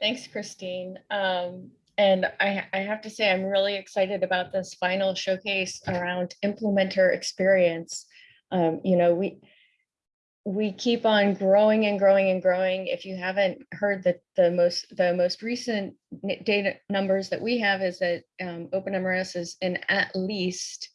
Thanks, Christine. Um, and I, I have to say, I'm really excited about this final showcase around implementer experience. Um, you know, we, we keep on growing and growing and growing. If you haven't heard that the most the most recent data numbers that we have is that um, OpenMRS is in at least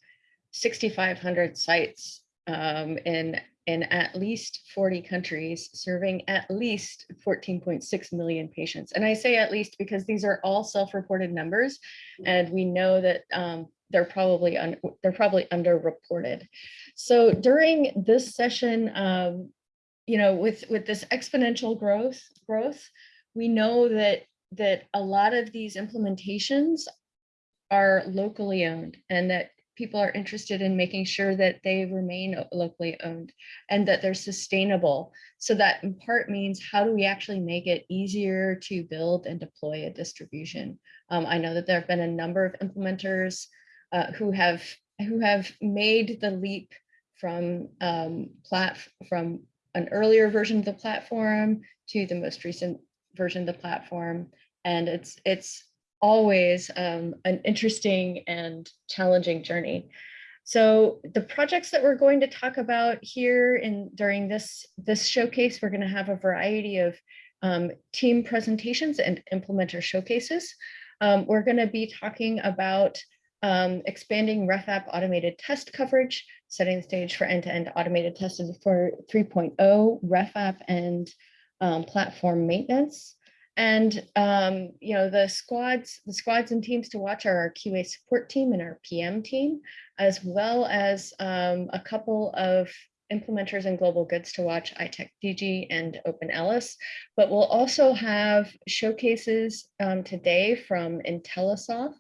6,500 sites um, in in at least 40 countries, serving at least 14.6 million patients. And I say at least because these are all self-reported numbers, and we know that um, they're probably they're probably underreported. So during this session, um, you know, with with this exponential growth growth, we know that that a lot of these implementations are locally owned and that people are interested in making sure that they remain locally owned and that they're sustainable. So that in part means how do we actually make it easier to build and deploy a distribution? Um, I know that there have been a number of implementers uh, who have who have made the leap from um, plat from an earlier version of the platform to the most recent version of the platform, and it's it's always um, an interesting and challenging journey. So the projects that we're going to talk about here in during this this showcase, we're going to have a variety of um, team presentations and implementer showcases. Um, we're going to be talking about um, expanding RefApp automated test coverage, setting the stage for end-to-end -end automated testing for 3.0 RefApp and um, platform maintenance. And um, you know the squads, the squads and teams to watch are our QA support team and our PM team, as well as um, a couple of implementers and global goods to watch, iTech DG and OpenELIS. But we'll also have showcases um, today from IntelliSoft,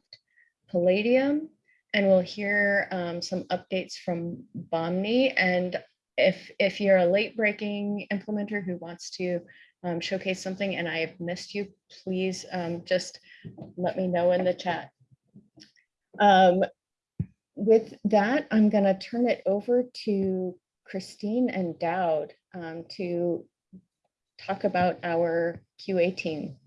Palladium, and we'll hear um, some updates from Bahmni. And if, if you're a late breaking implementer who wants to um, showcase something and I have missed you, please um, just let me know in the chat. Um, with that, I'm going to turn it over to Christine and Dowd um, to talk about our QA team.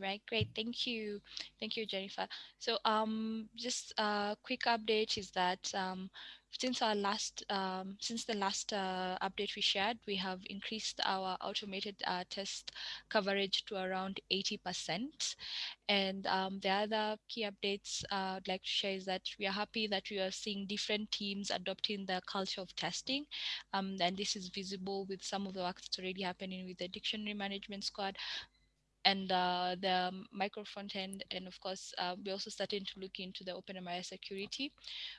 Right, great. Thank you. Thank you, Jennifer. So um, just a quick update is that um, since our last um, since the last uh, update we shared, we have increased our automated uh, test coverage to around 80%. And um, the other key updates uh, I'd like to share is that we are happy that we are seeing different teams adopting the culture of testing. Um, and this is visible with some of the work that's already happening with the dictionary management squad, and uh, the micro front end. And of course, uh, we're also starting to look into the OpenMRS security.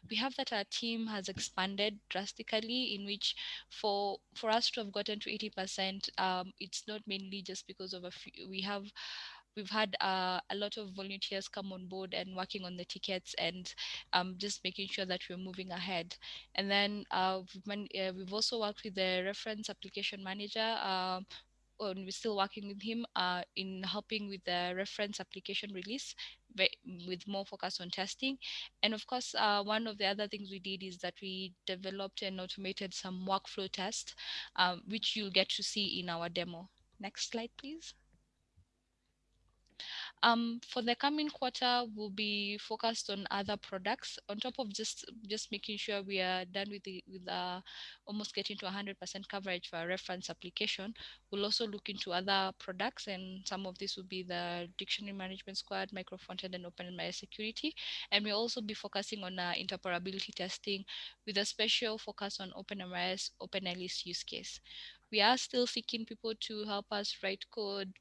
We have that our team has expanded drastically in which for, for us to have gotten to 80%, um, it's not mainly just because of a few, we have we've had uh, a lot of volunteers come on board and working on the tickets and um, just making sure that we're moving ahead. And then uh, we've, uh, we've, also worked with the reference application manager uh, we're still working with him uh, in helping with the reference application release with more focus on testing. And of course, uh, one of the other things we did is that we developed and automated some workflow tests, um, which you'll get to see in our demo. Next slide, please. Um, for the coming quarter, we'll be focused on other products on top of just just making sure we are done with the with uh, almost getting to 100% coverage for our reference application. We'll also look into other products, and some of this will be the dictionary management squad, micro frontend, and OpenMRS security. And we'll also be focusing on uh, interoperability testing with a special focus on OpenMRS, OpenELIS use case. We are still seeking people to help us write code,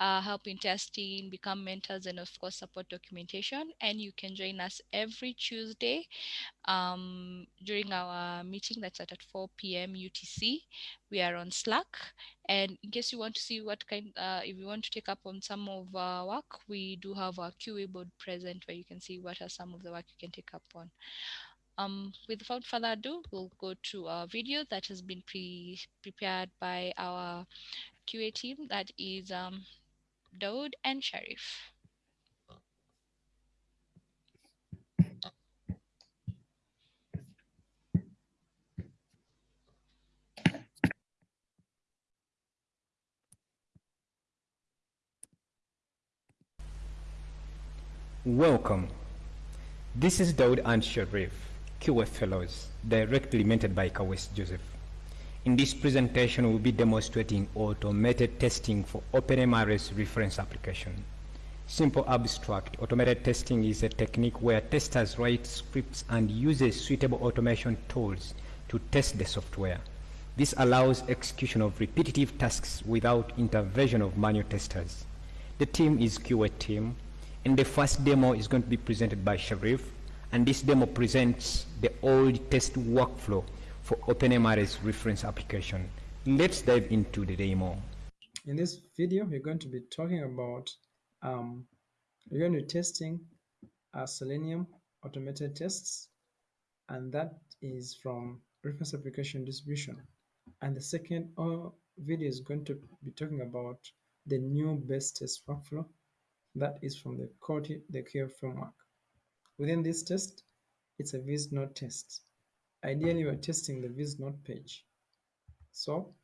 uh, help in testing, become mentors, and of course, support documentation. And you can join us every Tuesday um, during our meeting that's at, at 4 p.m. UTC. We are on Slack. And in case you want to see what kind, uh, if you want to take up on some of our work, we do have our QA board present where you can see what are some of the work you can take up on. Um, without further ado, we'll go to a video that has been pre prepared by our QA team that is um, Daoud and Sharif. Welcome. This is Daoud and Sharif, QF Fellows, directly mentored by Kaweesi Joseph. In this presentation, we'll be demonstrating automated testing for OpenMRS reference application. Simple abstract, automated testing is a technique where testers write scripts and uses suitable automation tools to test the software. This allows execution of repetitive tasks without intervention of manual testers. The team is QA team, and the first demo is going to be presented by Sharif, and this demo presents the old test workflow for OpenMRS reference application. Let's dive into the demo. In this video, we're going to be talking about, um, we're going to be testing uh, Selenium automated tests, and that is from reference application distribution. And the second uh, video is going to be talking about the new best test workflow that is from the Qt, the QF framework. Within this test, it's a visit note test. Ideally, we're testing the visit note page. So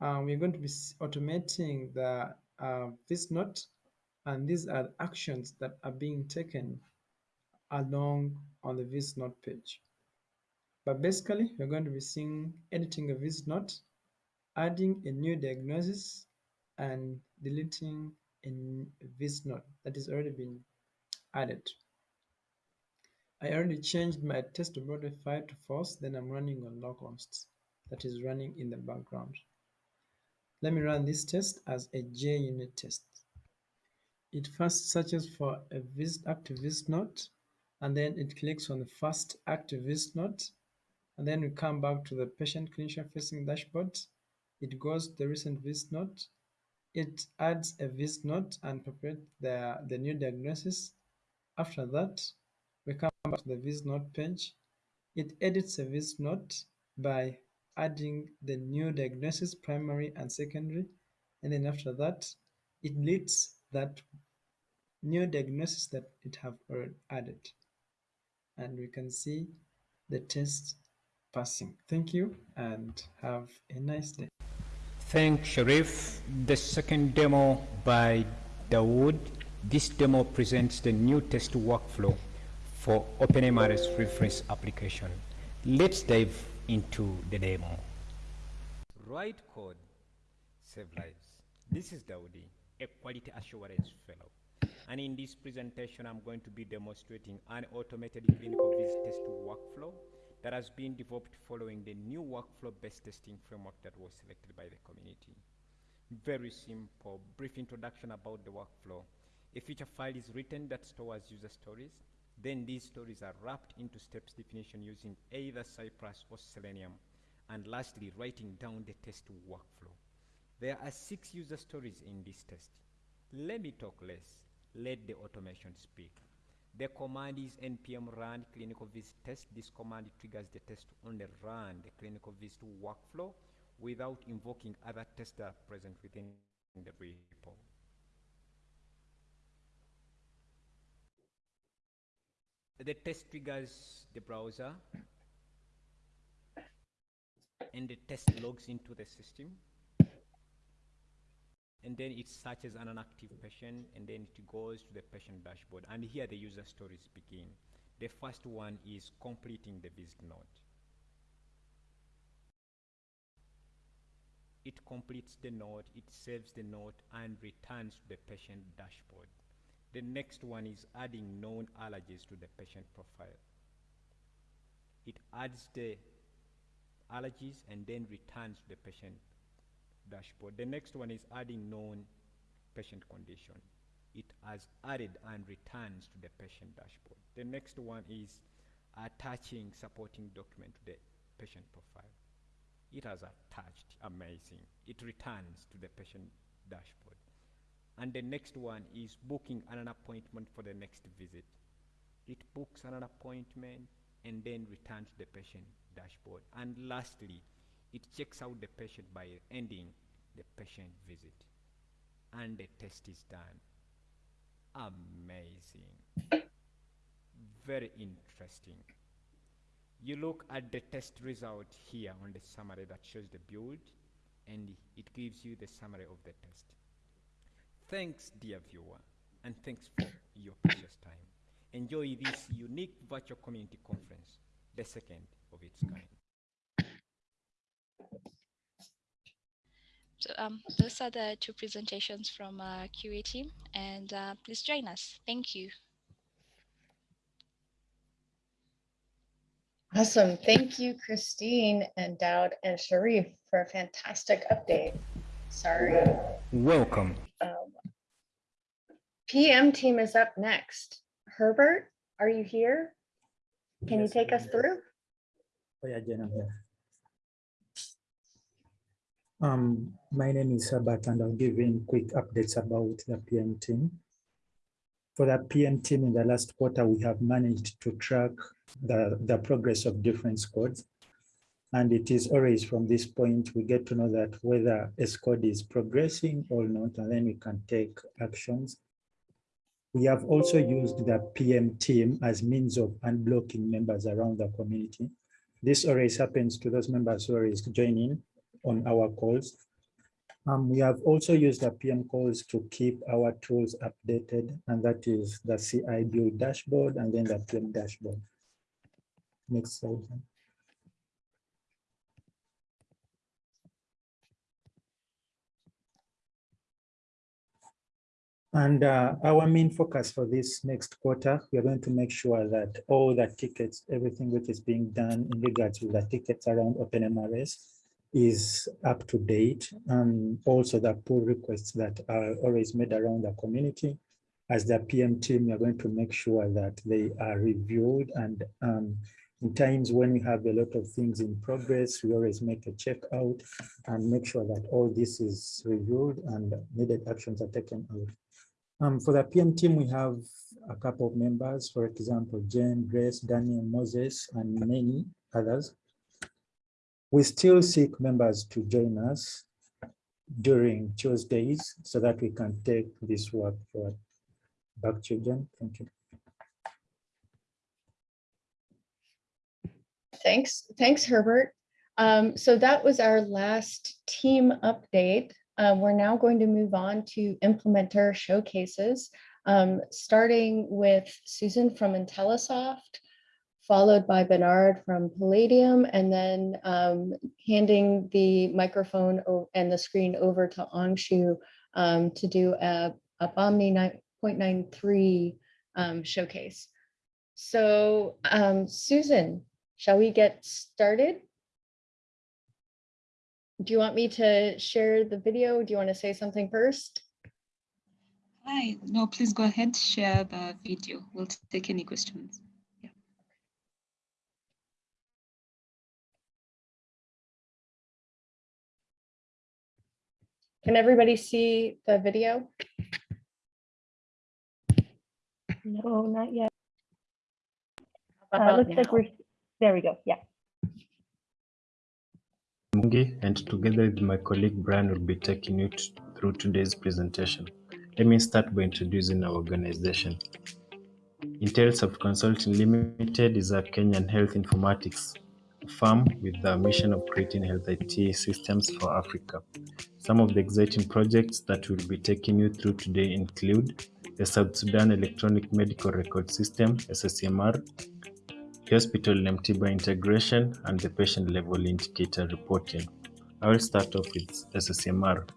uh, we're going to be automating the uh, visit note, and these are actions that are being taken along on the visit note page. But basically, we're going to be seeing editing a visit note, adding a new diagnosis, and deleting a visit note that has already been added. I already changed my test modify to false, then I'm running on localhost that is running in the background. Let me run this test as a JUnit test. It first searches for a visit active visit note, and then it clicks on the first active visit note, and then we come back to the patient clinician facing dashboard. It goes to the recent visit note, it adds a visit note and prepares the, the new diagnosis. After that, we come back to the visit note page. It edits a visit note by adding the new diagnosis, primary and secondary. And then after that, it deletes that new diagnosis that it have already added. And we can see the test passing. Thank you and have a nice day. Thank Sharif. The second demo by Dawood. This demo presents the new test workflow for OpenMRS reference application. Let's dive into the demo. Write code, save lives. This is Dawoodi, a quality assurance fellow. And in this presentation, I'm going to be demonstrating an automated clinical visit test workflow that has been developed following the new workflow-based testing framework that was selected by the community. Very simple, brief introduction about the workflow. A feature file is written that stores user stories. Then these stories are wrapped into steps definition using either Cypress or Selenium. And lastly, writing down the test workflow. There are six user stories in this test. Let me talk less. Let the automation speak. The command is npm run clinical visit test. This command triggers the test to only run the clinical visit workflow without invoking other tests that are present within the repo. The test triggers the browser and the test logs into the system. And then it searches an inactive patient and then it goes to the patient dashboard. And here the user stories begin. The first one is completing the visit note. It completes the note it saves the note and returns to the patient dashboard the next one is adding known allergies to the patient profile it adds the allergies and then returns to the patient dashboard. The next one is adding known patient condition. It has added and returns to the patient dashboard. The next one is attaching supporting document to the patient profile. It has attached, amazing. It returns to the patient dashboard. And the next one is booking an appointment for the next visit. It books an appointment and then returns the patient dashboard. And lastly, it checks out the patient by ending the patient visit. And the test is done. Amazing. Very interesting. You look at the test result here on the summary that shows the build and it gives you the summary of the test thanks dear viewer and thanks for your precious time. Enjoy this unique virtual community conference, the second of its kind. So um, those are the two presentations from uh, QA team and uh, please join us. Thank you. Awesome. Thank you, Christine and Dowd and Sharif for a fantastic update. Sorry. Welcome. Um, PM team is up next. Herbert, are you here? Can you take I'm us through? Oh yeah, Jen, I'm here. Um, my name is Herbert and I'll give you quick updates about the PM team. For the PM team in the last quarter, we have managed to track the, the progress of different squads. And it is always from this point, we get to know that whether a squad is progressing or not, and then we can take actions. We have also used the PM team as means of unblocking members around the community. This always happens to those members who always join in on our calls. Um, we have also used the PM calls to keep our tools updated, and that is the CI build dashboard and then the PM dashboard. Next slide. And uh, our main focus for this next quarter, we are going to make sure that all the tickets, everything which is being done in regards to the tickets around OpenMRS is up to date. And also the pull requests that are always made around the community. As the PM team, we are going to make sure that they are reviewed and um, in times when we have a lot of things in progress, we always make a check out and make sure that all this is reviewed and needed actions are taken out. Um, for the PM team, we have a couple of members, for example, Jen, Grace, Daniel, Moses, and many others. We still seek members to join us during Tuesdays so that we can take this work forward. Back to Jen. Thank you. Thanks, thanks, Herbert. Um, so that was our last team update. Uh, we're now going to move on to implementer showcases, um, starting with Susan from IntelliSoft, followed by Bernard from Palladium, and then um, handing the microphone and the screen over to Angshu um, to do a, a Bahmni 9.93 um, showcase. So um, Susan, shall we get started? Do you want me to share the video? Do you want to say something first? Hi, no, please go ahead, share the video. We'll take any questions. Yeah. Can everybody see the video? No, not yet. How Uh, about looks like we're, there we go, yeah. Mungi, and together with my colleague Brian will be taking you through today's presentation. Let me start by introducing our organization. IntelliSoft Consulting Limited is a Kenyan health informatics firm with the mission of creating health IT systems for Africa. Some of the exciting projects that we'll be taking you through today include the South Sudan Electronic Medical Record System, SSMR, hospital M-TIBA integration, and the patient level indicator reporting. I will start off with SSMR.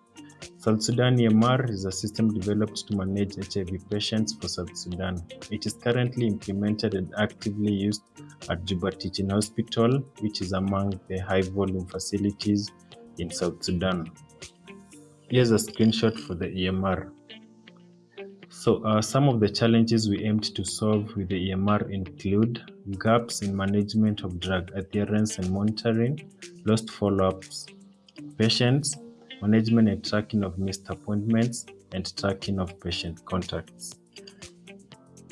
South Sudan EMR is a system developed to manage HIV patients for South Sudan. It is currently implemented and actively used at Juba Teaching Hospital, which is among the high volume facilities in South Sudan. Here's a screenshot for the EMR. So uh, some of the challenges we aimed to solve with the EMR include gaps in management of drug adherence and monitoring, lost follow-ups, patients, management and tracking of missed appointments, and tracking of patient contacts.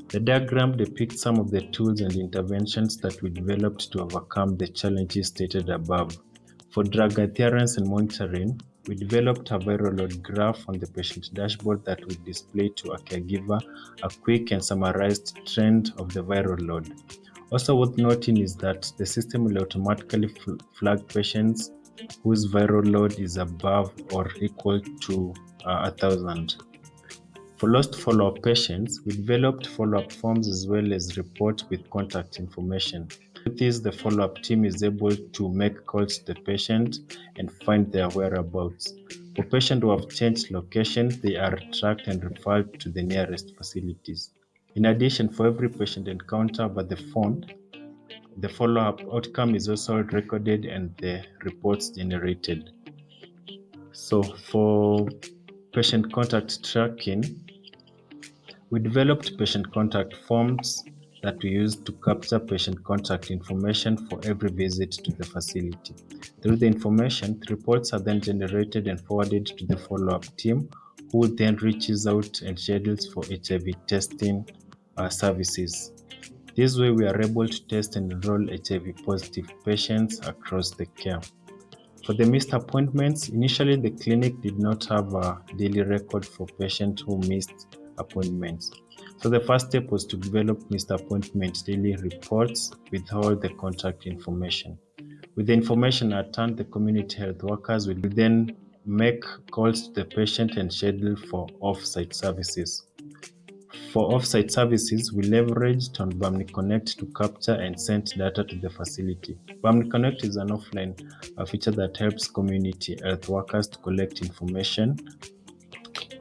The diagram depicts some of the tools and interventions that we developed to overcome the challenges stated above. For drug adherence and monitoring, we developed a viral load graph on the patient dashboard that will display to a caregiver a quick and summarized trend of the viral load. Also worth noting is that the system will automatically fl- flag patients whose viral load is above or equal to uh, thousand. For lost follow-up patients, we developed follow-up forms as well as report with contact information. With this, the follow-up team is able to make calls to the patient and find their whereabouts. For patients who have changed location, they are tracked and referred to the nearest facilities. In addition, for every patient encounter by the phone, the follow-up outcome is also recorded and the reports generated. So for patient contact tracking, we developed patient contact forms that we use to capture patient contact information for every visit to the facility. Through the information, the reports are then generated and forwarded to the follow-up team, who then reaches out and schedules for HIV testing uh, services. This way, we are able to test and enroll HIV positive patients across the care. For the missed appointments, initially the clinic did not have a daily record for patients who missed appointments. So the first step was to develop missed appointment daily reports with all the contact information. With the information at hand, the community health workers will then make calls to the patient and schedule for off-site services. For off-site services, we leveraged on Bahmni Connect to capture and send data to the facility. Bahmni Connect is an offline feature that helps community health workers to collect information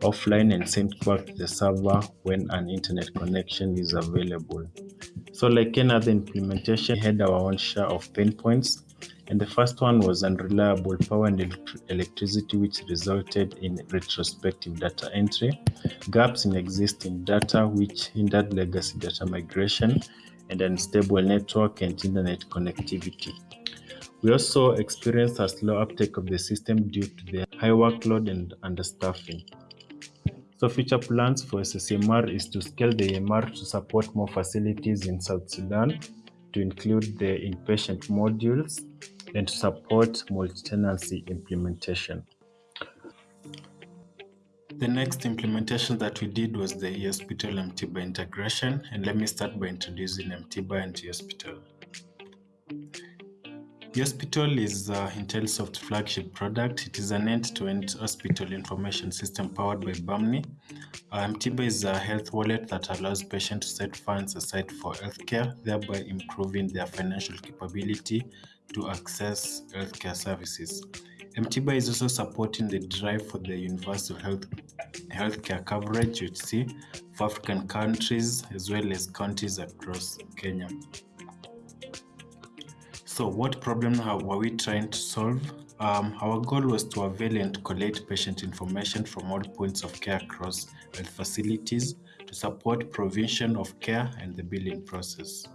offline and send back to the server when an internet connection is available. So like any other implementation, we had our own share of pain points. And the first one was unreliable power and elect- electricity, which resulted in retrospective data entry, gaps in existing data, which hindered legacy data migration, and unstable network and internet connectivity. We also experienced a slow uptake of the system due to the high workload and understaffing. So future plans for SSMR is to scale the EMR to support more facilities in South Sudan, to include the inpatient modules, and to support multi-tenancy implementation. The next implementation that we did was the eHospital M-TIBA integration, and let me start by introducing M-TIBA and eHospital. eHospital is uh, Intellisoft flagship product. It is an end-to-end hospital information system powered by Bahmni. Uh, M-TIBA is a health wallet that allows patients to set funds aside for healthcare, thereby improving their financial capability to access healthcare services. M-TIBA is also supporting the drive for the universal health healthcare coverage, you see, for African countries as well as counties across Kenya. So what problem were we trying to solve? Um, our goal was to avail and collate patient information from all points of care across health facilities to support provision of care and the billing process.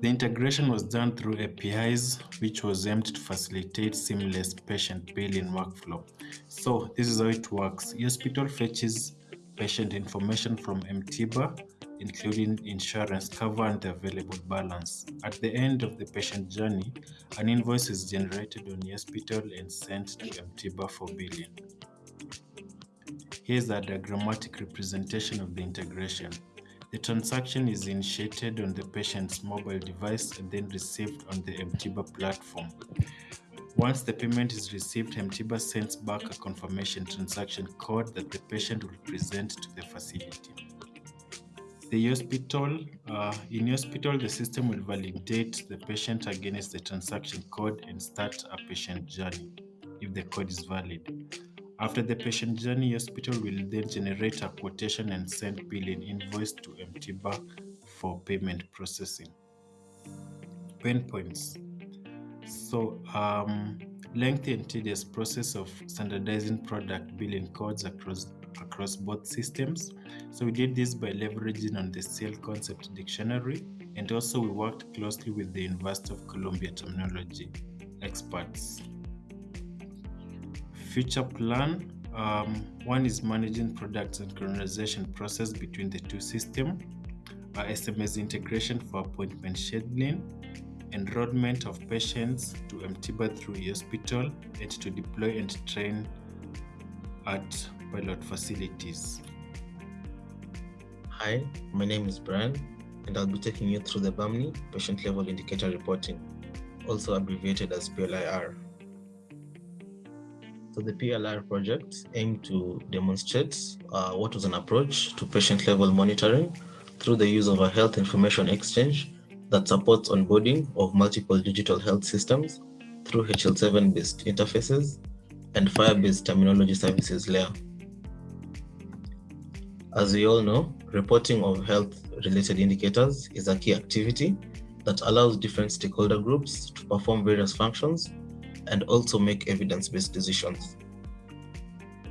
The integration was done through APIs, which was aimed to facilitate seamless patient billing workflow. So this is how it works. Hospital fetches patient information from M-TIBA, including insurance cover and the available balance. At the end of the patient journey, an invoice is generated on the hospital and sent to M-TIBA for billing. Here's a diagrammatic representation of the integration. The transaction is initiated on the patient's mobile device and then received on the M-TIBA platform. Once the payment is received, M-TIBA sends back a confirmation transaction code that the patient will present to the facility. The hospital, uh, in hospital, the system will validate the patient against the transaction code and start a patient journey if the code is valid. After the patient journey, hospital will then generate a quotation and send billing invoice to M-TIBA for payment processing. Pain points. So, um, lengthy and tedious process of standardizing product billing codes across across both systems. So we did this by leveraging on the CIEL concept dictionary, and also we worked closely with the University of Columbia terminology experts. Future plan. Um, one is managing products and synchronization process between the two systems, uh, SMS integration for appointment scheduling, enrollment of patients to M-TIBA through hospital, and to deploy and train at pilot facilities. Hi, my name is Brian, and I'll be taking you through the Bahmni patient level indicator reporting, also abbreviated as PLIR. So the PLR project aimed to demonstrate uh, what was an approach to patient level monitoring through the use of a health information exchange that supports onboarding of multiple digital health systems through HL7 based interfaces and FHIR based terminology services layer. As we all know, reporting of health related indicators is a key activity that allows different stakeholder groups to perform various functions and also make evidence-based decisions.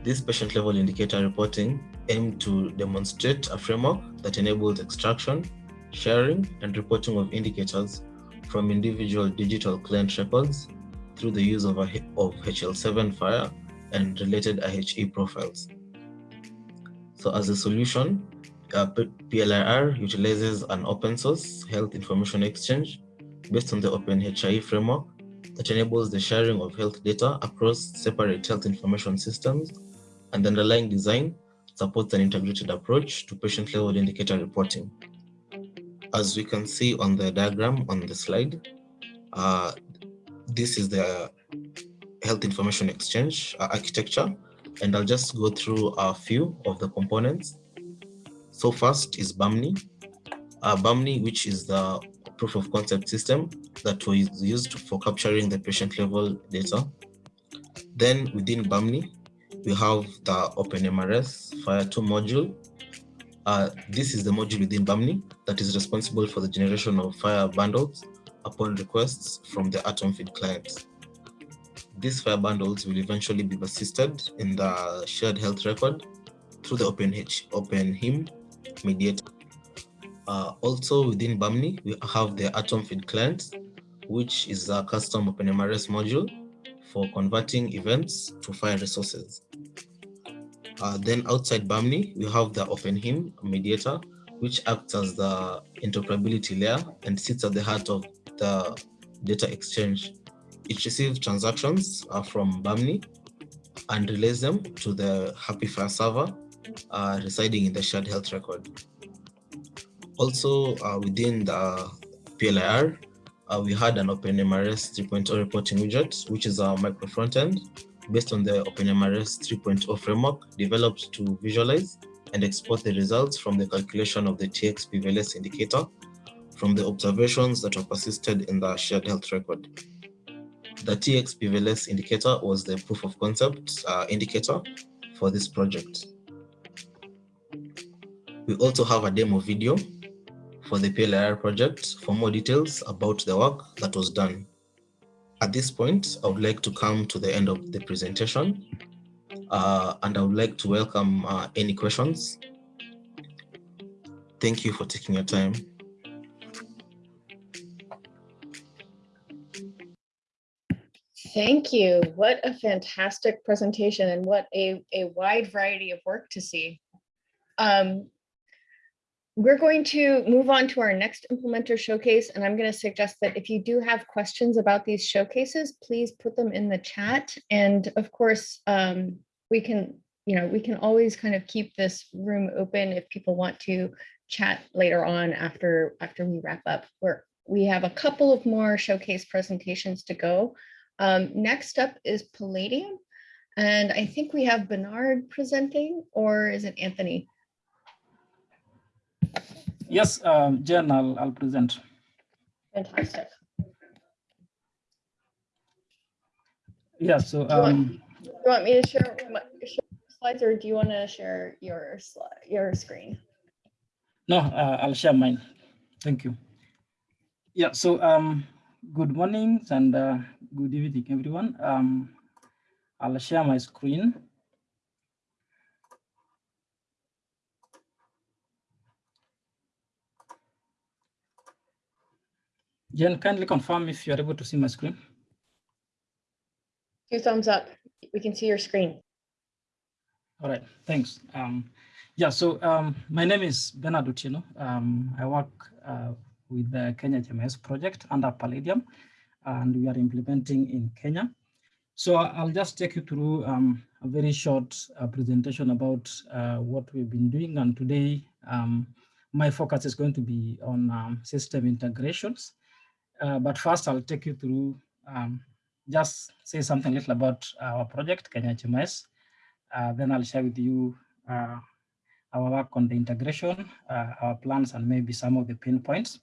This patient-level indicator reporting aimed to demonstrate a framework that enables extraction, sharing, and reporting of indicators from individual digital client records through the use of, a, of HL7 FHIR and related IHE profiles. So as a solution, uh, PLIR utilizes an open source health information exchange based on the OpenHIE framework that enables the sharing of health data across separate health information systems and the underlying design supports an integrated approach to patient level indicator reporting. As we can see on the diagram on the slide, uh, this is the health information exchange uh, architecture and I'll just go through a few of the components. So first is Bahmni. Uh, Bahmni, which is the proof of concept system that was used for capturing the patient level data. Then within Bahmni, we have the OpenMRS FHIR2 module. Uh, this is the module within Bahmni that is responsible for the generation of FHIR bundles upon requests from the Atomfeed clients. These FHIR bundles will eventually be persisted in the shared health record through the OpenH, OpenHIM mediator. Uh, also within Bahmni, we have the Atomfeed client, which is a custom OpenMRS module for converting events to FHIR resources. Uh, then outside Bahmni, we have the OpenHIM mediator, which acts as the interoperability layer and sits at the heart of the data exchange it receives transactions uh, from Bahmni and relays them to the HAPI FHIR server uh, residing in the shared health record. Also uh, within the PLIR, uh, we had an OpenMRS 3.0 reporting widget, which is a micro frontend based on the OpenMRS 3.0 framework developed to visualize and export the results from the calculation of the TX PVLS indicator from the observations that were persisted in the shared health record. The TX PVLS indicator was the proof of concept uh, indicator for this project. We also have a demo video for the PLIR project for more details about the work that was done. At this point, I would like to come to the end of the presentation uh, and I would like to welcome uh, any questions. Thank you for taking your time. Thank you. What a fantastic presentation and what a, a wide variety of work to see. Um, we're going to move on to our next implementer showcase, and I'm going to suggest that if you do have questions about these showcases, please put them in the chat. And of course, um, we can, you know, we can always kind of keep this room open if people want to chat later on after after we wrap up. We're, we have a couple of more showcase presentations to go. Um, next up is Palladium. And I think we have Bernard presenting, or is it Anthony? Yes, um, Jen, I'll, I'll present. Fantastic. Yeah, so Do you, want, um, you want me to share, my, share slides or do you want to share your, your screen? no, uh, I'll share mine. Thank you. Yeah, so um, good morning and uh, good evening, everyone. Um, I'll share my screen. Jen, kindly confirm if you're able to see my screen. Two thumbs up. We can see your screen. All right, thanks. Um, yeah, so um, my name is Bernard Otieno. Um, I work uh, with the Kenya GMS project under Palladium, and we are implementing in Kenya. So I'll just take you through um, a very short uh, presentation about uh, what we've been doing. And today, um, my focus is going to be on um, system integrations. Uh, but first, I'll take you through um, just say something little about our project, Kenya HMS. Uh, then I'll share with you uh, our work on the integration, uh, our plans, and maybe some of the pain points.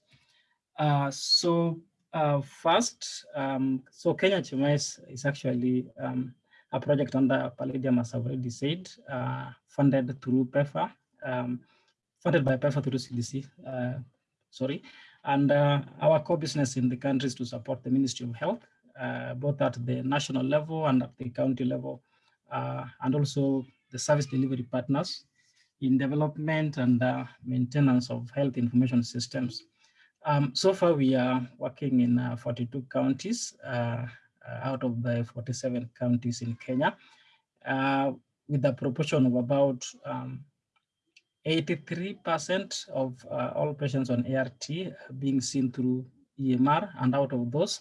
Uh, so uh, first, um, so Kenya HMS is actually um, a project under Palladium, as I've already said, uh, funded through PEPFAR, um, funded by PEPFAR through CDC, sorry. And our core business in the country is to support the Ministry of Health uh, both at the national level and at the county level, uh, and also the service delivery partners in development and uh, maintenance of health information systems. Um, so far, we are working in uh, 42 counties uh, out of the 47 counties in Kenya, uh, with a proportion of about 83% um, of all patients on ART being seen through EMR, and out of those,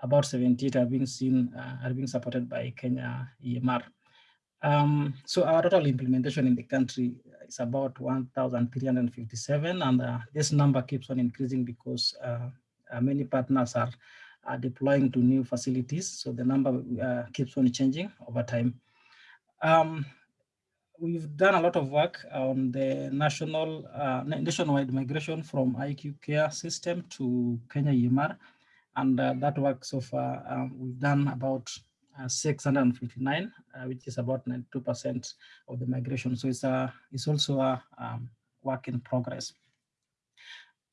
about 78 are being seen, uh, are being supported by Kenya EMR. Um, so our total implementation in the country is about 1,357, and uh, this number keeps on increasing because uh, uh many partners are, are, deploying to new facilities. So the number uh, keeps on changing over time. Um, we've done a lot of work on the national uh, nationwide migration from IQCare system to Kenya EMR. And uh, that work so far, um, we've done about 659, uh, which is about 92% of the migration. So it's, a, it's also a um, work in progress.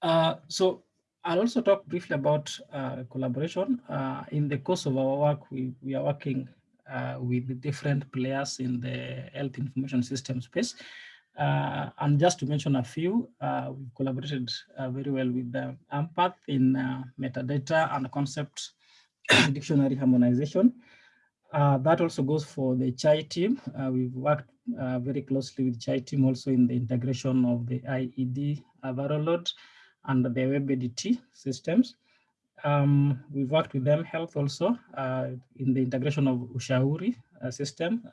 Uh, so I'll also talk briefly about uh, collaboration. Uh, in the course of our work, we, we are working with the different players in the health information system space. Uh, and just to mention a few, uh, we've collaborated uh, very well with the AMPATH in uh, metadata and concept dictionary harmonization. Uh, that also goes for the CHAI team. Uh, we've worked very closely with CHAI team also in the integration of the IED load and the WebADT systems. Um, we've worked with them health also in the integration of Ushauri system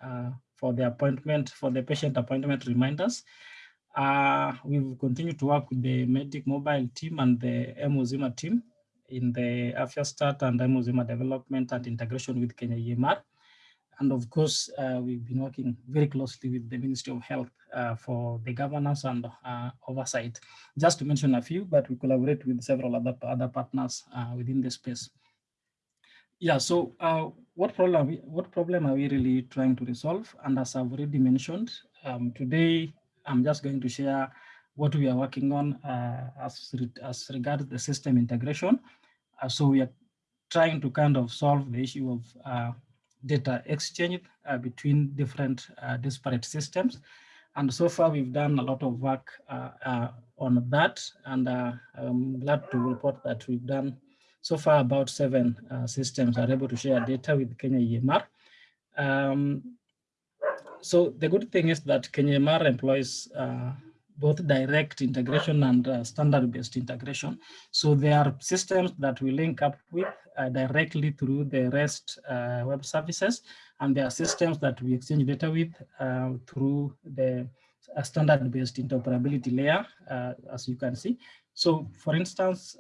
for the appointment, for the patient appointment reminders. Uh, we've continued to work with the Medic Mobile team and the mUzima team in the AfyaStat and mUzima development and integration with Kenya EMR. And of course, uh, we've been working very closely with the Ministry of Health uh, for the governance and uh, oversight. Just to mention a few, but we collaborate with several other, other partners within the space. Yeah, so uh, what problem what problem are we really trying to resolve? And as I've already mentioned, um, today I'm just going to share what we are working on uh, as, re as regards the system integration. Uh, so we are trying to kind of solve the issue of data exchange uh, between different uh, disparate systems. And so far we've done a lot of work on that. And I'm glad to report that we've done so far, about seven uh, systems are able to share data with Kenya EMR. Um, so the good thing is that Kenya EMR employs uh, both direct integration and uh, standard-based integration. So there are systems that we link up with uh, directly through the REST uh, web services, and there are systems that we exchange data with uh, through the standard-based interoperability layer, as you can see. So for instance,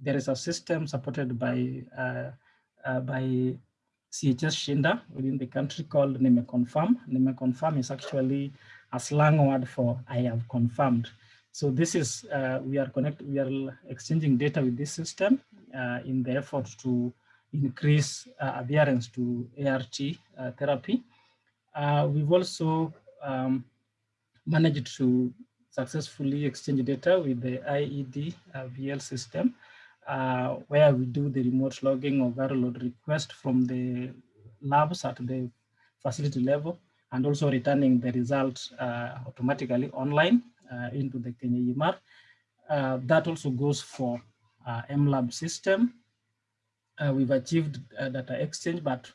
there is a system supported by uh, uh, by CHS Shinda within the country called NimeConfirm. NimeConfirm is actually a slang word for I have confirmed. So this is, uh, we are connect, we are exchanging data with this system uh, in the effort to increase uh, adherence to ART uh, therapy. we've also um, managed to successfully exchange data with the IED VL system uh, where we do the remote logging of viral load request from the labs at the facility level and also returning the results uh, automatically online uh, into the Kenya EMR. Uh, that also goes for uh, MLab system. Uh, we've achieved data exchange, but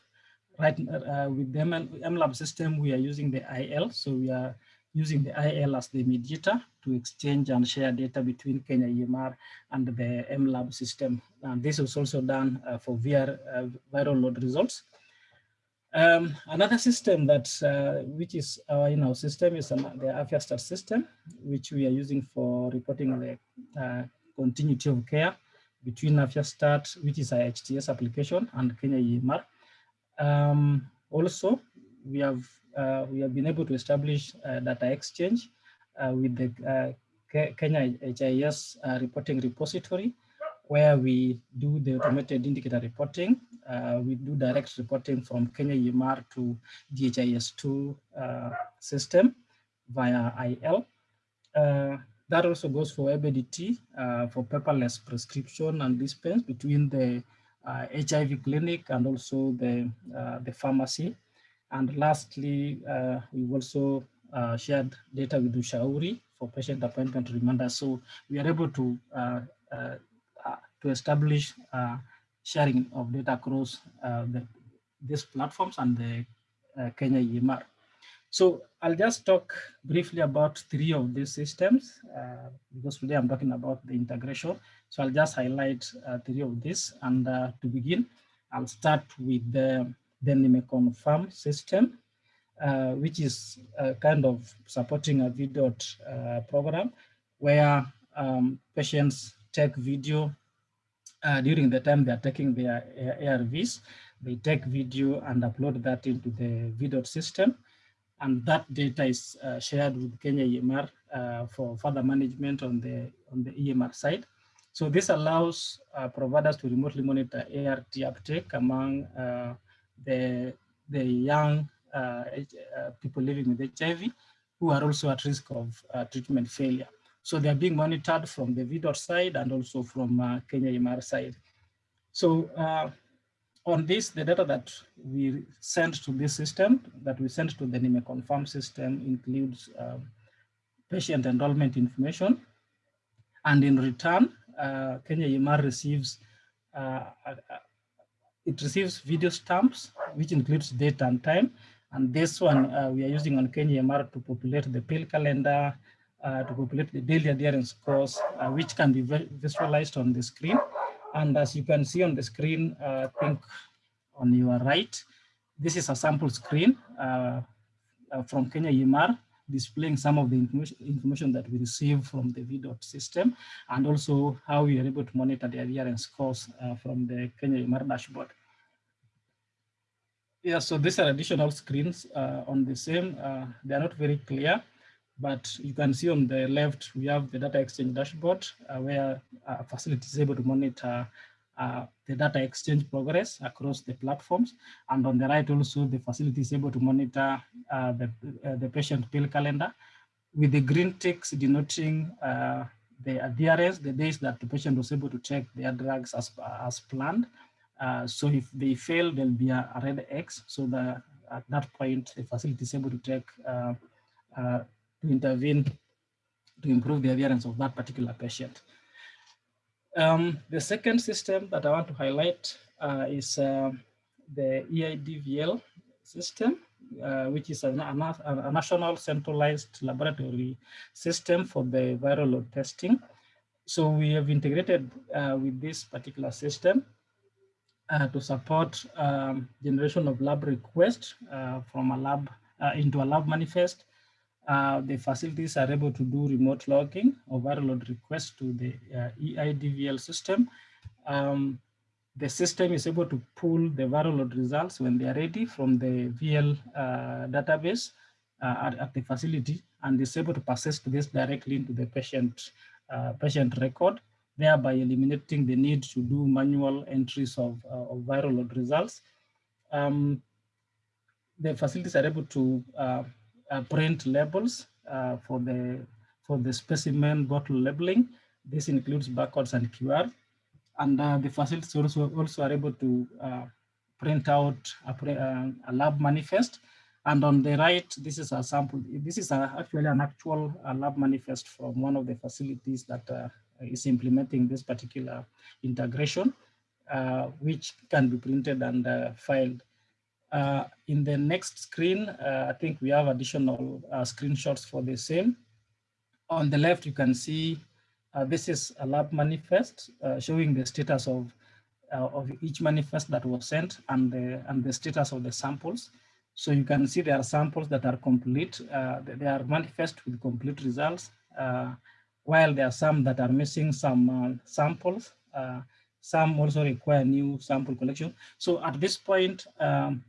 right with the MLab system, we are using the IL. So we are using the IL as the mediator to exchange and share data between Kenya EMR and the MLab system. And this was also done uh, for VR, uh, viral load results. Um, another system that, uh, which is our in our system is an, the AfyaStat system, which we are using for reporting the uh, continuity of care between AfyaStat, which is a HTS application, and Kenya EMR. Um, also, we have uh, we have been able to establish data exchange uh, with the uh, Kenya HIS uh, reporting repository, where we do the automated indicator reporting. Uh, we do direct reporting from Kenya EMR to DHIS2 uh, system via IL. Uh, that also goes for EBDT for paperless prescription and dispense between the uh, HIV clinic and also the, uh, the pharmacy. And lastly, uh, we also shared data with Ushauri for patient appointment reminder. So we are able to, to establish sharing of data across the, these platforms and the Kenya EMR. So I'll just talk briefly about three of these systems uh, because today I'm talking about the integration. So I'll just highlight uh, three of these. And uh, to begin, I'll start with the, the farm system, which is kind of supporting a video program where um, patients take video during the time they're taking their ARVs. They take video and upload that into the video system and that data is uh, shared with Kenya EMR uh, for further management on the on the EMR side. So this allows uh, providers to remotely monitor ART uptake among uh, the the young uh, uh, people living with HIV who are also at risk of treatment failure. So they are being monitored from the VDOT side and also from Kenya EMR side. So on this, the data that we send to this system, that we send to the NIME confirm system includes um, patient enrollment information. And in return, uh, Kenya EMR receives, uh, uh, it receives video stamps, which includes date and time. And this one uh, we are using on Kenya EMR to populate the pill calendar, uh, to populate the daily adherence scores, uh, which can be visualized on the screen. And as you can see on the screen, uh, I think on your right, this is a sample screen uh, uh, from Kenya EMR displaying some of the information, information that we receive from the VDOT system and also how we are able to monitor the adherence scores uh, from the Kenya EMR dashboard. Yeah, so these are additional screens uh, on the same. Uh, they are not very clear, but you can see on the left, we have the data exchange dashboard uh, where a facility is able to monitor uh, the data exchange progress across the platforms. And on the right also, the facility is able to monitor uh, the, uh, the patient pill calendar with the green ticks denoting uh, the adherence, the days that the patient was able to take their drugs as, as planned. Uh, so if they fail, there'll be a, red X. So the, at that point, the facility is able to take to intervene to improve the adherence of that particular patient. Um, the second system that I want to highlight uh, is uh, the EIDVL system, uh, which is a, a, national centralized laboratory system for the viral load testing. So we have integrated uh, with this particular system uh, to support um, generation of lab requests uh, from a lab into a lab manifest uh, the facilities are able to do remote logging of viral load requests to the uh, EIDVL system. Um, the system is able to pull the viral load results when they are ready from the VL uh, database uh, at, at, the facility and is able to persist this directly into the patient, uh, patient record, thereby eliminating the need to do manual entries of, uh, of viral load results. Um, the facilities are able to print labels uh, for the for the specimen bottle labeling. This includes barcodes and QR. And uh, the facilities also, also are able to print out a, a, lab manifest. And on the right, this is a sample. This is a, actually an actual lab manifest from one of the facilities that uh, is implementing this particular integration, uh, which can be printed and uh, filed uh, in the next screen, uh, I think we have additional uh, screenshots for the same. On the left, you can see uh, this is a lab manifest uh, showing the status of, uh, of each manifest that was sent and the, and the status of the samples. So you can see there are samples that are complete. they are manifest with complete results, while there are some that are missing some samples some also require new sample collection. So at this point, um,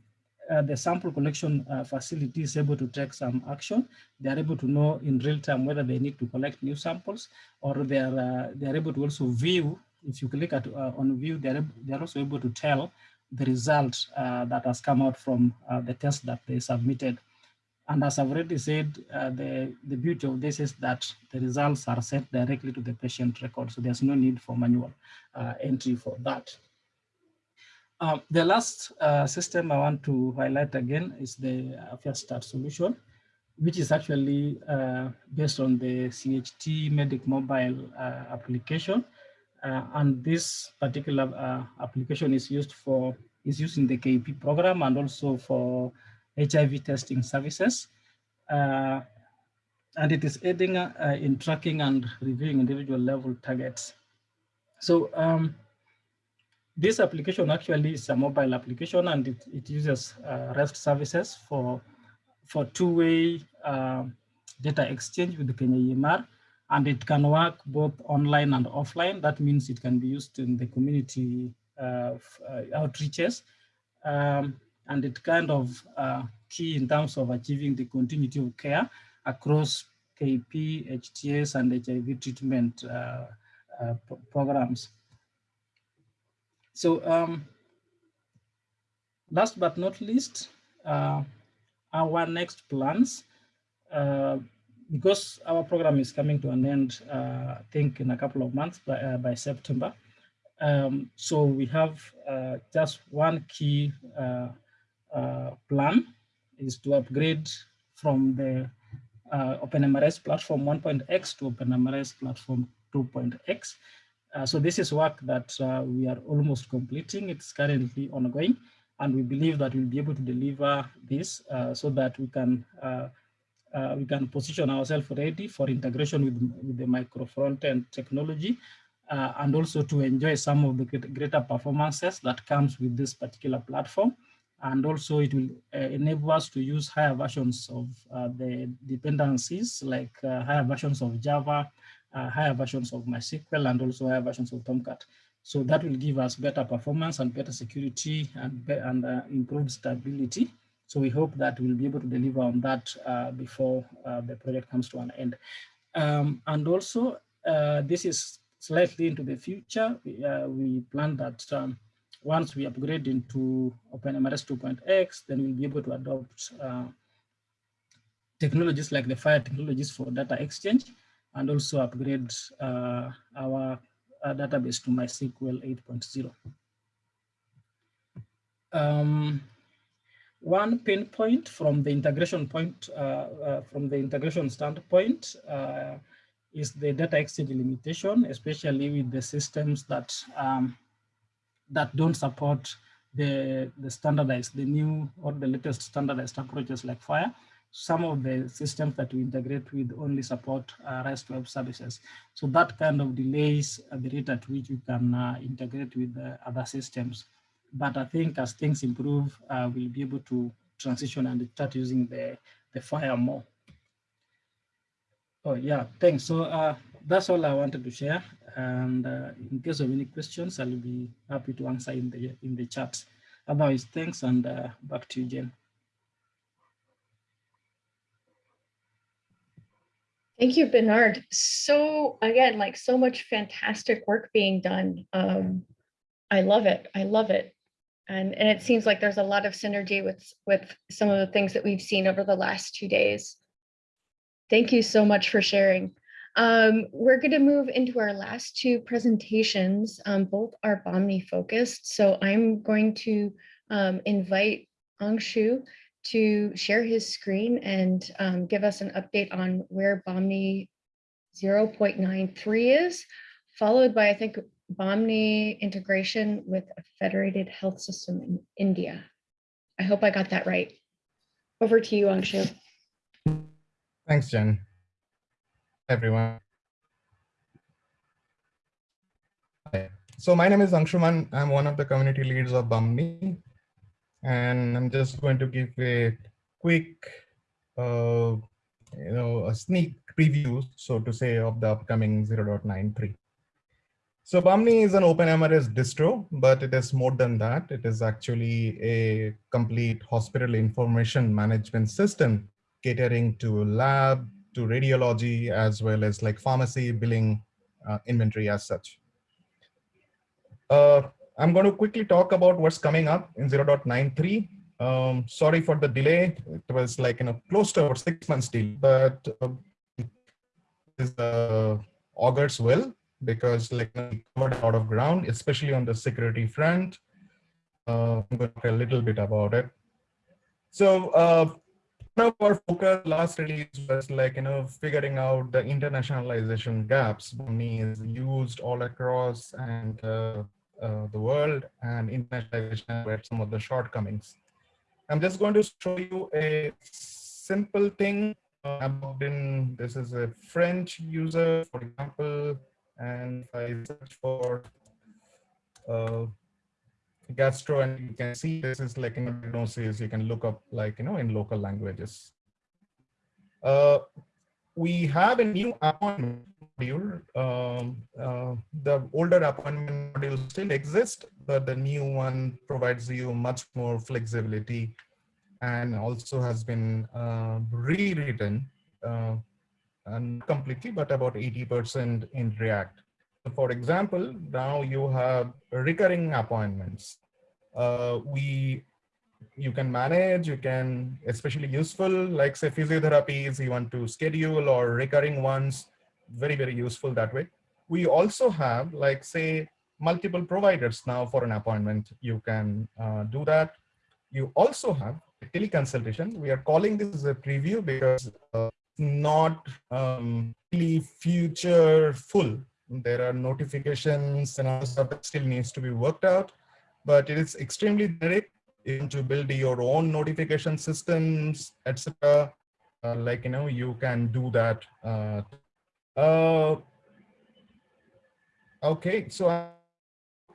uh, the sample collection uh, facility is able to take some action. They are able to know in real time whether they need to collect new samples or they are, uh, they are able to also view, if you click at, uh, on view, they are, they are also able to tell the result uh, that has come out from uh, the test that they submitted. And as I've already said, the, the beauty of this is that the results are sent directly to the patient record. So there's no need for manual entry for that. Um, the last uh, system I want to highlight again is the Start solution, which is actually uh, based on the CHT Medic mobile uh, application. Uh, and this particular uh, application is used for is used in the KP program and also for HIV testing services. Uh, and it is aiding in tracking and reviewing individual level targets. So um, this application actually is a mobile application and it, it uses uh, REST services for, for two-way uh, data exchange with the Kenya EMR. And it can work both online and offline. That means it can be used in the community uh, outreaches. Um, and it kind of uh, key in terms of achieving the continuity of care across KP, HTS, and HIV treatment uh, uh, programs. So um, last but not least, uh, our next plans, uh, because our program is coming to an end, uh, I think in a couple of months by, uh, by September. Um, so we have uh, just one key uh, plan is to upgrade from the OpenMRS platform 1.x to OpenMRS platform 2.x. Uh, so this is work that uh, we are almost completing. It's currently ongoing, and we believe that we'll be able to deliver this uh, so that we can we can position ourselves ready for integration with, with the micro front-end technology, and also to enjoy some of the greater performances that comes with this particular platform. And also it will enable us to use higher versions of the dependencies, like higher versions of Java, uh, higher versions of MySQL and also higher versions of Tomcat. So that will give us better performance and better security and, and uh, improved stability. So we hope that we'll be able to deliver on that uh, before uh, the project comes to an end. Um, and also, uh, this is slightly into the future. We, uh, we plan that um, once we upgrade into OpenMRS 2.x, then we'll be able to adopt technologies like the FHIR technologies for data exchange and also upgrade uh, our uh, database to MySQL 8.0. Um, one pain point from the integration point, uh, uh from the integration standpoint, uh, is the data exchange limitation, especially with the systems that um, that don't support the the standardized, the new or the latest standardized approaches like FHIR some of the systems that we integrate with only support uh, REST web services. So that kind of delays the rate at which you can uh, integrate with other systems. But I think as things improve, uh, we'll be able to transition and start using the, the FHIR more. Oh yeah, thanks. So uh, that's all I wanted to share. And uh, in case of any questions, I'll be happy to answer in the in the chat. Otherwise, thanks and uh, back to you, Jen. Thank you, Bernard. So again, like so much fantastic work being done. Um, I love it. I love it. And, and it seems like there's a lot of synergy with, with some of the things that we've seen over the last two days. Thank you so much for sharing. Um, we're going to move into our last two presentations. Um, both are Bahmni focused. So I'm going to um, invite Angshu to share his screen and um, give us an update on where Bahmni 0.93 is, followed by, I think, Bahmni integration with a federated health system in India. I hope I got that right. Over to you, Angshu. Thanks, Jen. Everyone. So my name is Angshuman. I'm one of the community leads of Bahmni and I'm just going to give a quick, uh, you know, a sneak preview, so to say, of the upcoming 0.93. So Bahmni is an OpenMRS distro, but it is more than that. It is actually a complete hospital information management system catering to lab, to radiology, as well as like pharmacy, billing, uh, inventory as such. Uh, I'm going to quickly talk about what's coming up in 0.93. Um, sorry for the delay. It was like, you know, close to about six months delay, but uh, is uh, augurs well because like we covered a lot of ground, especially on the security front. Uh, I'm going to talk a little bit about it. So uh, one of our focus last release was like, you know, figuring out the internationalization gaps. Bahmni is used all across and uh, the world and internationalization were some of the shortcomings. I'm just going to show you a simple thing. Uh, about in, this is a French user, for example, and if I search for uh, gastro and you can see this is like in diagnosis, you can look up like, you know, in local languages. Uh, we have a new appointment module. Um, uh, the older appointment module still exists, but the new one provides you much more flexibility and also has been uh, rewritten uh, and completely, but about 80% in React. So for example, now you have recurring appointments. Uh, we, you can manage, you can, especially useful, like say physiotherapies, you want to schedule or recurring ones, very, very useful that way. We also have like say multiple providers now for an appointment. You can uh, do that. You also have a teleconsultation. We are calling this a preview because uh, not um, really future full. There are notifications and other stuff that still needs to be worked out, but it is extremely direct to build your own notification systems, etc. Uh, like, you know, you can do that. Uh, uh, okay, so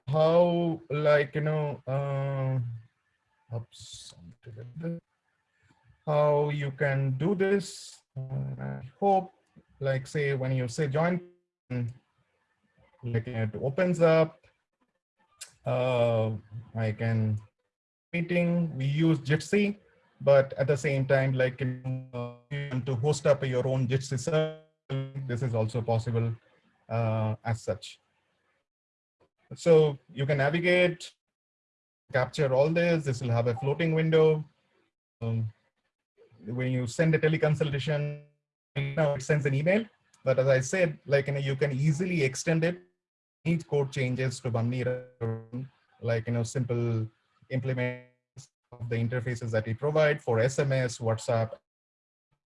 how like, you know, uh, oops, how you can do this. I hope, like say, when you say join, like it opens up. Uh, I can meeting. We use Jitsi, but at the same time, like uh, to host up your own Jitsi server, this is also possible uh, as such. So you can navigate, capture all this. This will have a floating window. Um, when you send a teleconsultation, now it sends an email. But as I said, like you, know, you can easily extend it. Need code changes to Bahmni, like you know, simple implement of the interfaces that we provide for SMS, WhatsApp.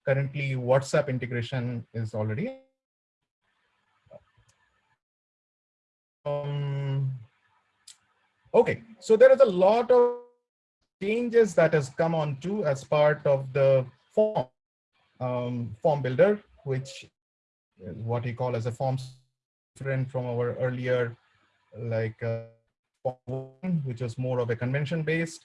Currently, WhatsApp integration is already. Um, okay, so there is a lot of changes that has come on to as part of the form um, form builder, which is what we call as a form different from our earlier like uh, form, which was more of a convention based.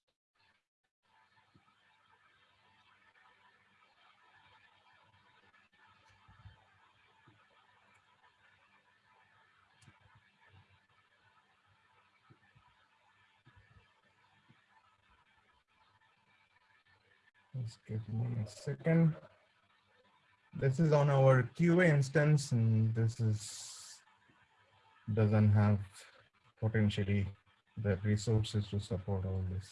Just give me a second. This is on our QA instance, and this is doesn't have potentially the resources to support all this.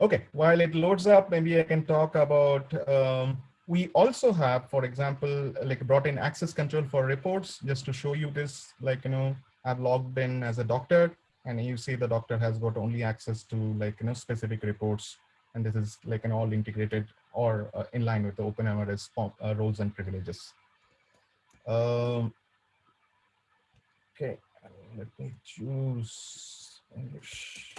Okay, while it loads up, maybe I can talk about, um, we also have, for example, like brought in access control for reports, just to show you this, like, you know, I've logged in as a doctor and you see the doctor has got only access to like you know specific reports and this is like an all integrated or uh, in line with the OpenMRS uh, roles and privileges. Um, okay, let me choose English.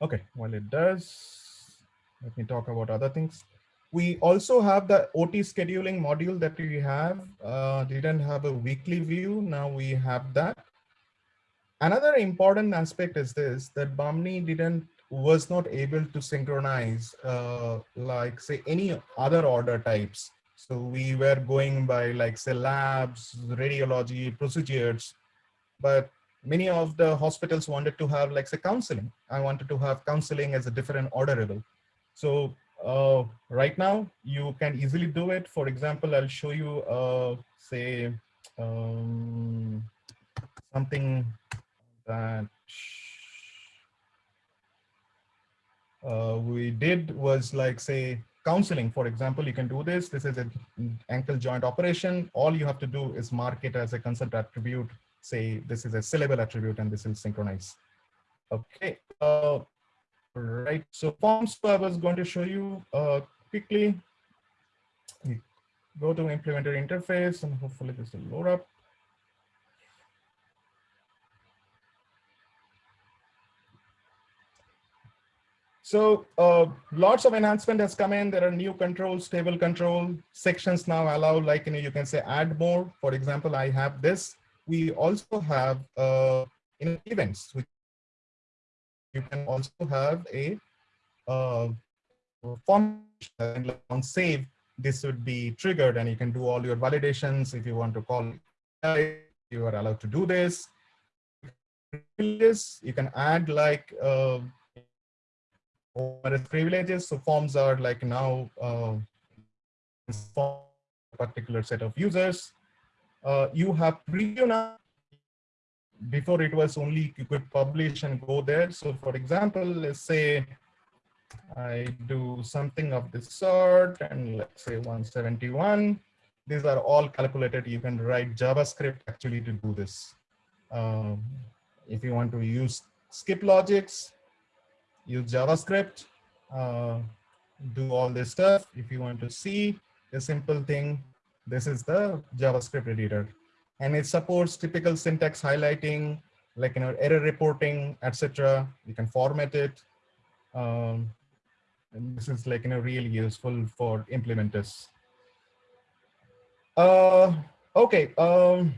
Okay, well it does, let me talk about other things. We also have the OT scheduling module that we have. Uh, didn't have a weekly view. Now we have that. Another important aspect is this, that Bahmni didn't was not able to synchronize uh, like say any other order types. So we were going by like say labs, radiology, procedures, but many of the hospitals wanted to have like say counseling. I wanted to have counseling as a different orderable. So uh, right now you can easily do it. For example, I'll show you uh, say um, something that uh, we did was like say counseling, for example, you can do this. This is an ankle joint operation. All you have to do is mark it as a consent attribute. Say this is a saleable attribute and this will synchronize. Okay. Uh, right. So forms I was going to show you uh, quickly. Go to implementer interface and hopefully this will load up. So uh, lots of enhancement has come in. There are new controls, table control sections now allow like, you know, you can say add more. For example, I have this. We also have uh, events, which you can also have a uh, form on save. This would be triggered and you can do all your validations. If you want to call, you are allowed to do this. You can add like uh, privileges. So forms are like now uh, particular set of users. Uh, you have preview now. Before it was only you could publish and go there. So for example, let's say I do something of this sort and let's say 171. These are all calculated. You can write JavaScript actually to do this. Um, if you want to use skip logics, use JavaScript, uh, do all this stuff. If you want to see a simple thing, this is the JavaScript editor. And it supports typical syntax highlighting, like you know, error reporting, etc. You can format it. Um, and this is like you know really useful for implementers. Uh, okay. Um,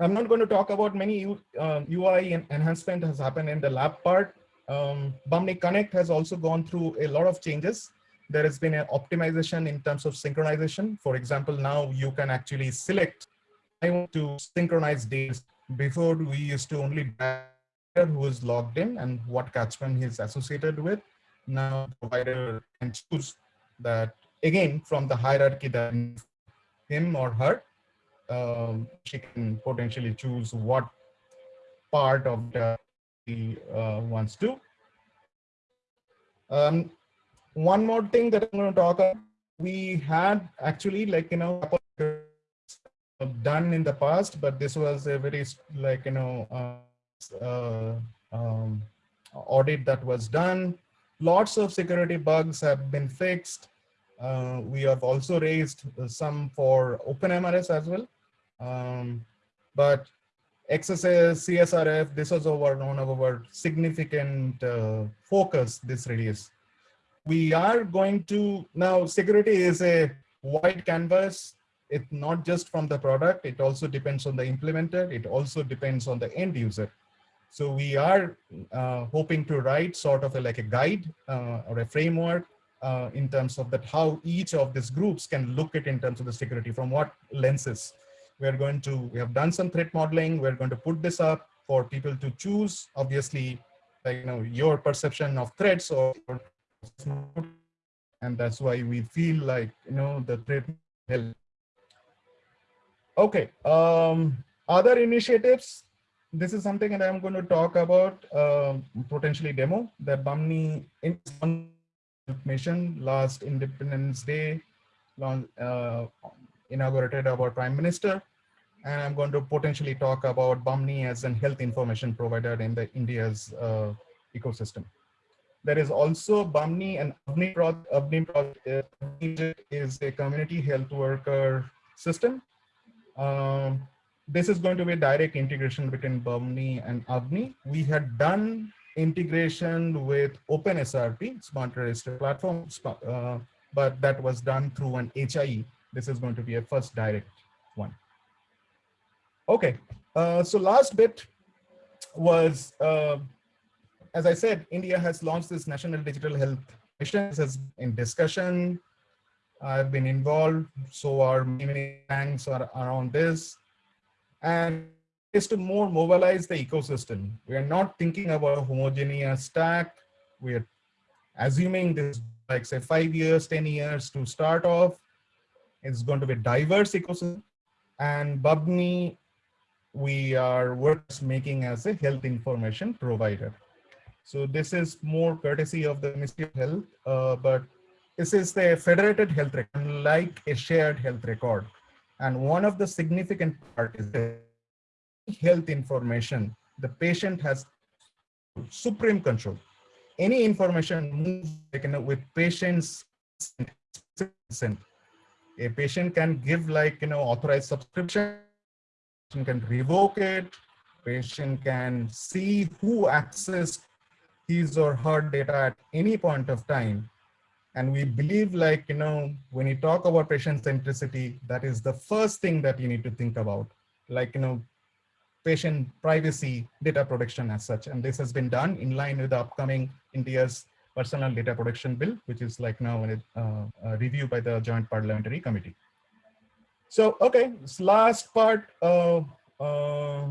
I'm not going to talk about many U, uh, UI enhancement has happened in the lab part um, Bahmni Connect has also gone through a lot of changes. There has been an optimization in terms of synchronization. For example, now you can actually select, want to synchronize days. Before we used to only who is logged in and what catchment he is associated with. Now provider can choose that again from the hierarchy that him or her, um, she can potentially choose what part of the uh, wants to. Um, one more thing that I'm going to talk about, we had actually like, you know, done in the past, but this was a very like, you know, uh, uh, um, audit that was done. Lots of security bugs have been fixed. Uh, we have also raised some for OpenMRS as well. Um, but XSS, CSRF, this was our one of our significant uh, focus this release. We are going to, now security is a wide canvas. It's not just from the product, it also depends on the implementer, it also depends on the end user. So we are uh, hoping to write sort of a, like a guide uh, or a framework uh, in terms of that how each of these groups can look at in terms of the security from what lenses we're going to, we have done some threat modeling. We're going to put this up for people to choose, obviously, like, you know, your perception of threats or, and that's why we feel like, you know, the threat help. Okay, um, other initiatives. This is something that I'm going to talk about, um, potentially demo, the Bahmni information last Independence Day, uh, inaugurated our prime minister. And I'm going to potentially talk about Bahmni as a health information provider in the India's uh, ecosystem. There is also Bahmni and project. Avni project is a community health worker system. Um, this is going to be a direct integration between Bahmni and Avni. We had done integration with OpenSRP, Smart Register Platform, uh, but that was done through an HIE. This is going to be a first direct one. Okay, uh, so last bit was, uh, as I said, India has launched this National Digital Health Mission. This is in discussion. I've been involved, so are many banks are around this. And is to more mobilize the ecosystem. We are not thinking about a homogeneous stack. We are assuming this like say five years, 10 years to start off. It's going to be diverse ecosystem. And Bahmni, we are worth making as a health information provider. So this is more courtesy of the Ministry of Health, uh, but this is the federated health record, like a shared health record. And one of the significant part is the health information, the patient has supreme control. Any information with patient's consent. A patient can give like, you know, authorized subscription, can revoke it, patient can see who accessed his or her data at any point of time. And we believe like, you know, when you talk about patient centricity, that is the first thing that you need to think about. Like, you know, patient privacy data protection as such. And this has been done in line with the upcoming India's personal data protection bill, which is like now a, uh, a review by the Joint Parliamentary Committee. So, okay, this last part, uh, uh,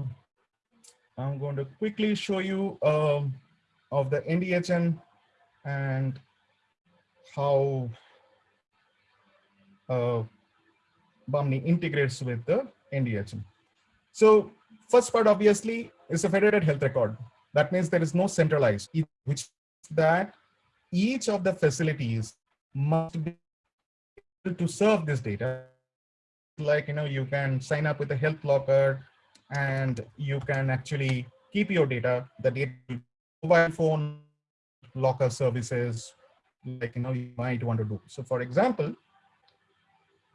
I'm going to quickly show you um, of the NDHM and how uh, integrates with the NDHM. So first part obviously is a federated health record. That means there is no centralized, which that each of the facilities must be able to serve this data. Like, you know, you can sign up with a health locker and you can actually keep your data, the data mobile phone locker services, like, you know, you might want to do. So for example,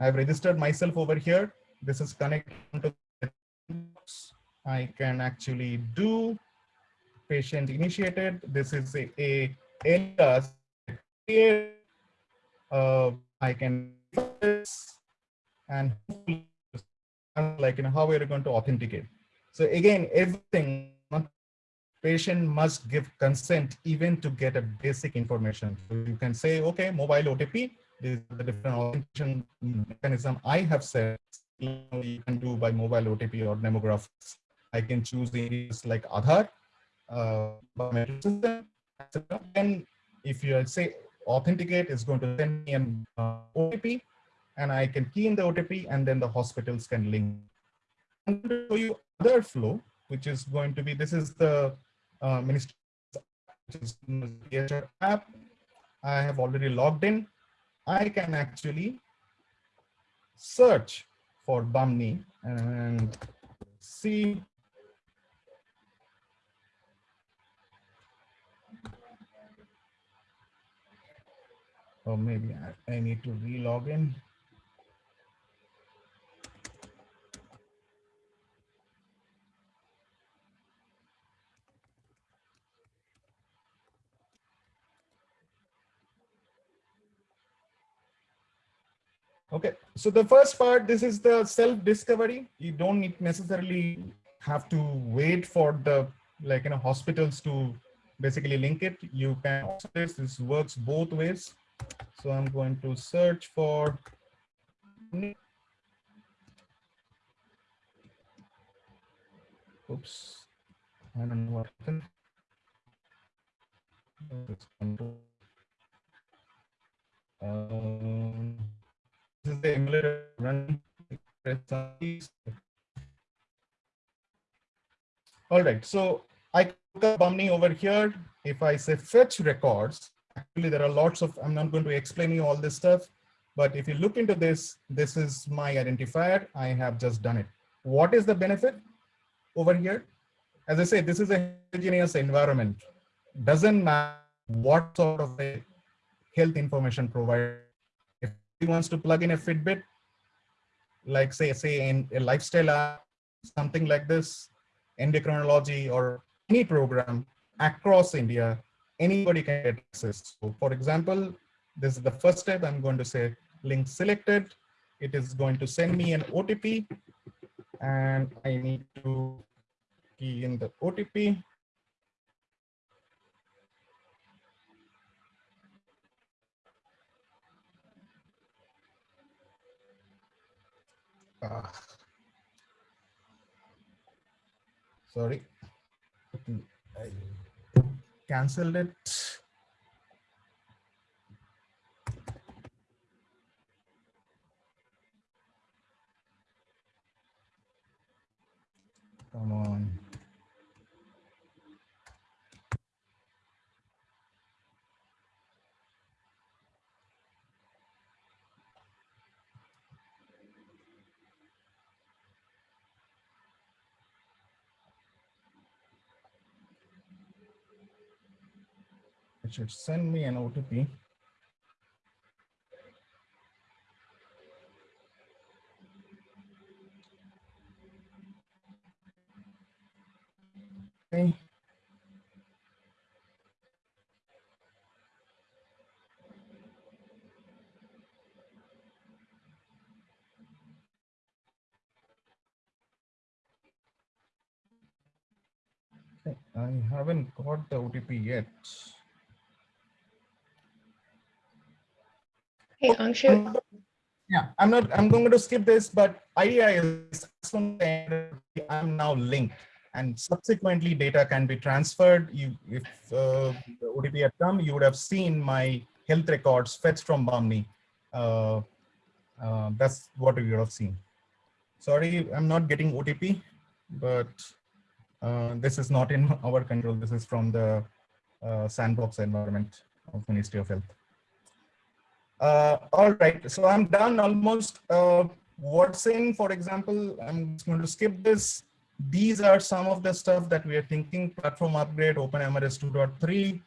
I've registered myself over here. This is connected to I can actually do patient initiated. This is a, a. Uh, I can and like you know how we're going to authenticate. So again, everything patient must give consent even to get a basic information. So you can say, okay, mobile OTP, this is the different authentication mechanism I have set you, can do by mobile OTP or demographics. I can choose areas like Aadhaar, uh, system, and if you say authenticate, it's going to send me an uh, OTP, and I can key in the OTP, and then the hospitals can link. I'm going to show you other flow, which is going to be, this is the uh, ministry app. I have already logged in. I can actually search for Bahmni and see or maybe I, I need to re-log in. Okay, so the first part, this is the self-discovery. You don't need necessarily have to wait for the like you know hospitals to basically link it. You can also this, this works both ways. So I'm going to search for oops, I don't know what happened. This the emulator run. All right, so I click Bahmni over here. If I say fetch records, actually there are lots of, I'm not going to explain you all this stuff, but if you look into this, this is my identifier. I have just done it. What is the benefit over here? As I say, this is a heterogeneous environment. Doesn't matter what sort of health information provider. Wants to plug in a Fitbit, like say, say in a lifestyle app, something like this, endocrinology or any program, across India, anybody can get access. So for example, this is the first step. I'm going to say link selected. It is going to send me an OTP and I need to key in the OTP. Ah. Sorry, I canceled it. Come on. It should send me an OTP. Okay. I haven't got the OTP yet. Hey, Angshu, Yeah, I'm not, I'm going to skip this, but idea is I'm now linked and subsequently data can be transferred. You, if uh, OTP had come, you would have seen my health records fetched from Bahmni. Uh, uh, that's what you would have seen. Sorry, I'm not getting OTP, but uh, this is not in our control. This is from the uh, sandbox environment of Ministry of Health. Uh, all right, so I'm done almost. Uh, what's in, for example, I'm just going to skip this. These are some of the stuff that we are thinking, platform upgrade, OpenMRS 2.3,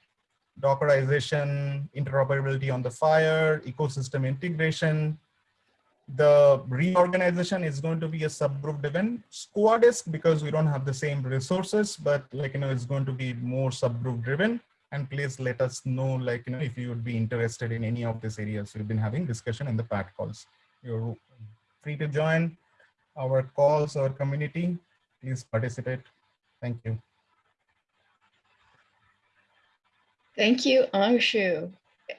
Dockerization, interoperability on the FHIR, ecosystem integration. The reorganization is going to be a subgroup driven squadisk because we don't have the same resources, but like, you know, it's going to be more subgroup driven and please let us know like you know if you would be interested in any of these areas we've been having discussion in the pat calls you're free to join our calls our community please participate thank you thank you, Angshu.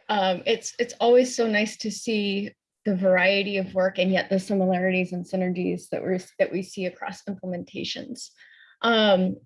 Um, it's, it's always so nice to see the variety of work and yet the similarities and synergies that we're, that we see across implementations. Um,